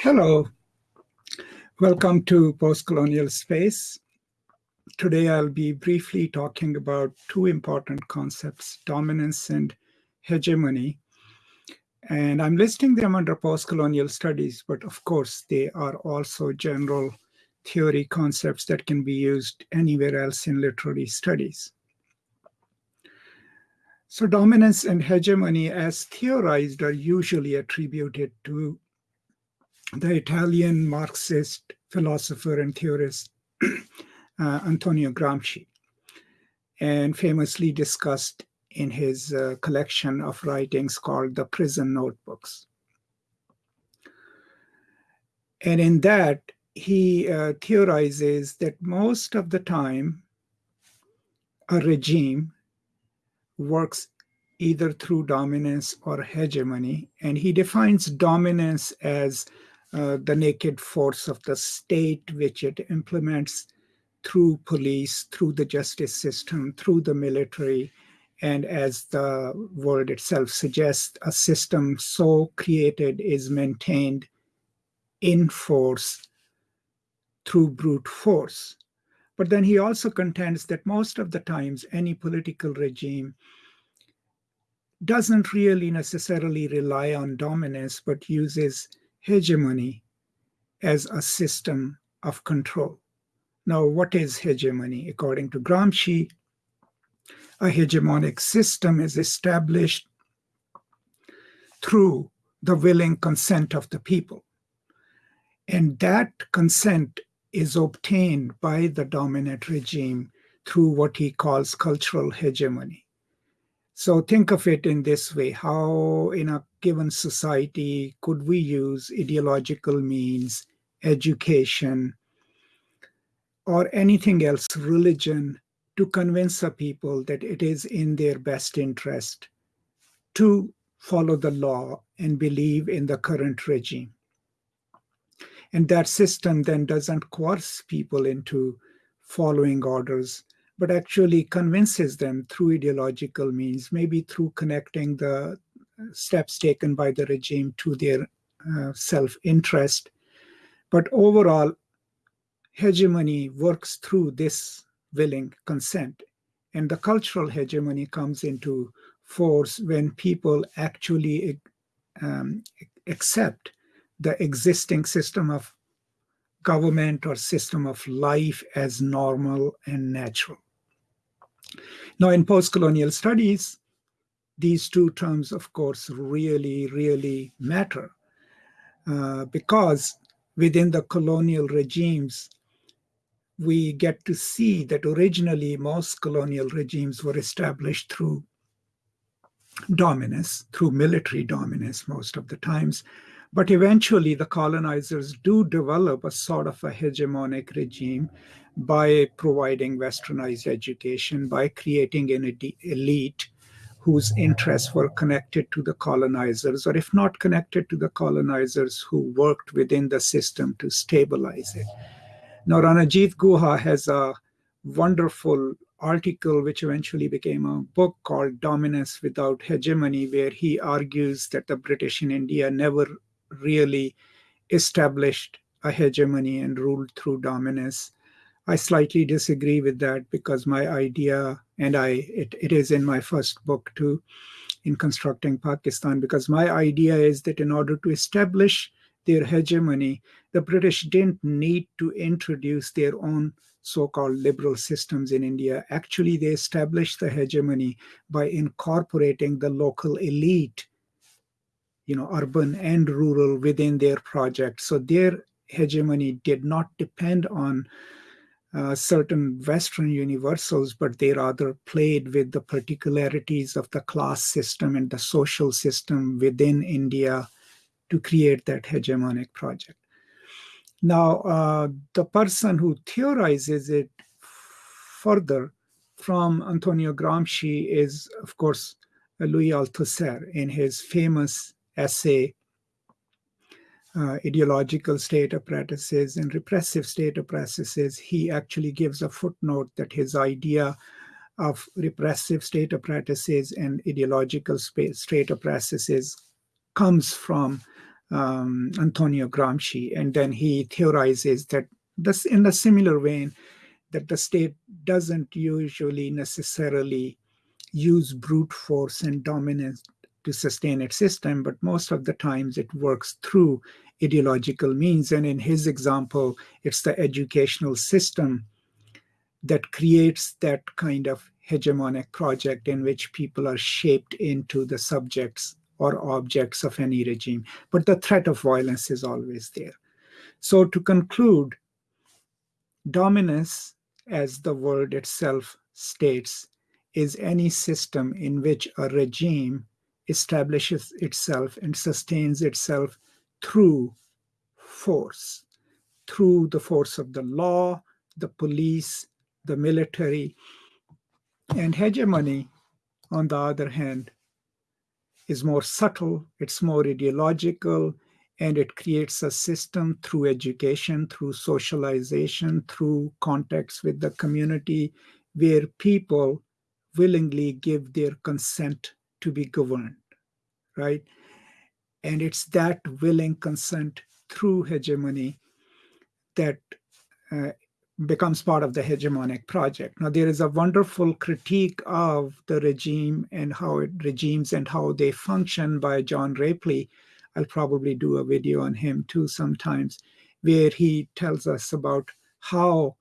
Hello, welcome to Postcolonial Space. Today I'll be briefly talking about two important concepts, dominance and hegemony. And I'm listing them under postcolonial studies, but of course they are also general theory concepts that can be used anywhere else in literary studies. So dominance and hegemony as theorized are usually attributed to the Italian Marxist philosopher and theorist uh, Antonio Gramsci, and famously discussed in his uh, collection of writings called the Prison Notebooks. And in that, he uh, theorizes that most of the time, a regime works either through dominance or hegemony. And he defines dominance as uh, the naked force of the state, which it implements through police, through the justice system, through the military, and as the word itself suggests, a system so created is maintained in force through brute force. But then he also contends that most of the times any political regime doesn't really necessarily rely on dominance, but uses hegemony as a system of control. Now, what is hegemony? According to Gramsci, a hegemonic system is established through the willing consent of the people. And that consent is obtained by the dominant regime through what he calls cultural hegemony. So think of it in this way, how in a given society could we use ideological means, education, or anything else, religion, to convince a people that it is in their best interest to follow the law and believe in the current regime. And that system then doesn't coerce people into following orders, but actually convinces them through ideological means, maybe through connecting the steps taken by the regime to their uh, self-interest. But overall, hegemony works through this willing consent. And the cultural hegemony comes into force when people actually um, accept the existing system of government or system of life as normal and natural. Now, in post-colonial studies, these two terms, of course, really, really matter uh, because within the colonial regimes, we get to see that originally most colonial regimes were established through dominance, through military dominance most of the times. But eventually the colonizers do develop a sort of a hegemonic regime by providing westernized education, by creating an elite whose interests were connected to the colonizers, or if not connected to the colonizers, who worked within the system to stabilize it. Now, Ranajit Guha has a wonderful article which eventually became a book called Dominance Without Hegemony, where he argues that the British in India never really established a hegemony and ruled through dominance. I slightly disagree with that because my idea, and I it, it is in my first book too, in constructing Pakistan, because my idea is that in order to establish their hegemony, the British didn't need to introduce their own so-called liberal systems in India. Actually, they established the hegemony by incorporating the local elite, you know, urban and rural within their project. So their hegemony did not depend on uh, certain Western universals, but they rather played with the particularities of the class system and the social system within India to create that hegemonic project. Now, uh, the person who theorizes it further from Antonio Gramsci is, of course, Louis Althusser in his famous essay uh, ideological state apparatuses and repressive state apparatuses, he actually gives a footnote that his idea of repressive state apparatuses and ideological state apparatuses comes from um, Antonio Gramsci. And then he theorizes that this, in a similar vein, that the state doesn't usually necessarily use brute force and dominance to sustain its system, but most of the times it works through ideological means. And in his example, it's the educational system that creates that kind of hegemonic project in which people are shaped into the subjects or objects of any regime. But the threat of violence is always there. So to conclude, dominance, as the word itself states, is any system in which a regime establishes itself and sustains itself through force, through the force of the law, the police, the military. And hegemony, on the other hand, is more subtle, it's more ideological, and it creates a system through education, through socialization, through contacts with the community, where people willingly give their consent to be governed, right? And it's that willing consent through hegemony that uh, becomes part of the hegemonic project. Now, there is a wonderful critique of the regime and how it regimes and how they function by John Rapley. I'll probably do a video on him too sometimes, where he tells us about how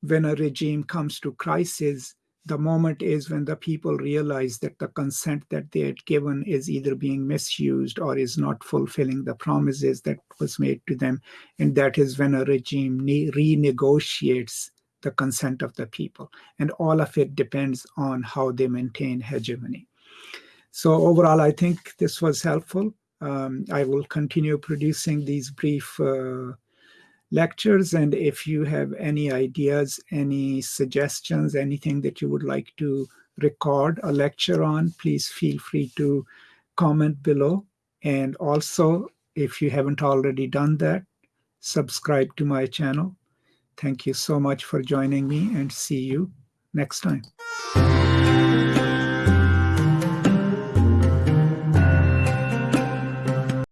when a regime comes to crisis, the moment is when the people realize that the consent that they had given is either being misused or is not fulfilling the promises that was made to them. And that is when a regime renegotiates the consent of the people. And all of it depends on how they maintain hegemony. So overall, I think this was helpful. Um, I will continue producing these brief uh, lectures. And if you have any ideas, any suggestions, anything that you would like to record a lecture on, please feel free to comment below. And also, if you haven't already done that, subscribe to my channel. Thank you so much for joining me and see you next time.